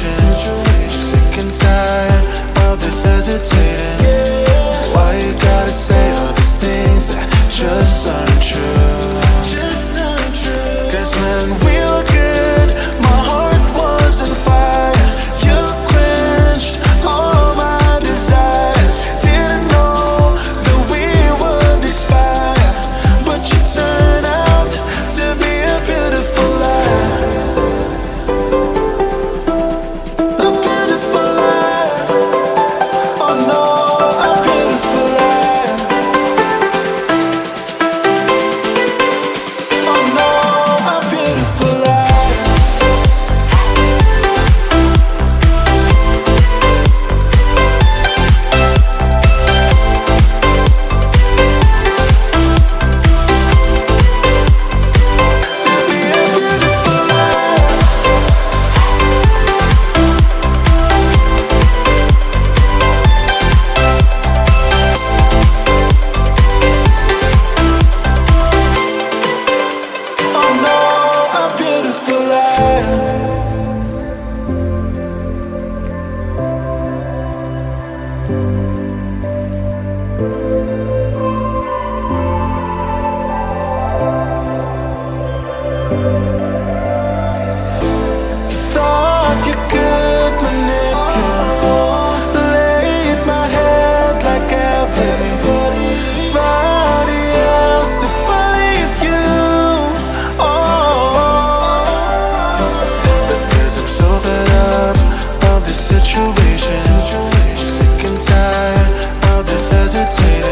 situation Sick and tired of this hesitation. situation. Sick and tired of this hesitating.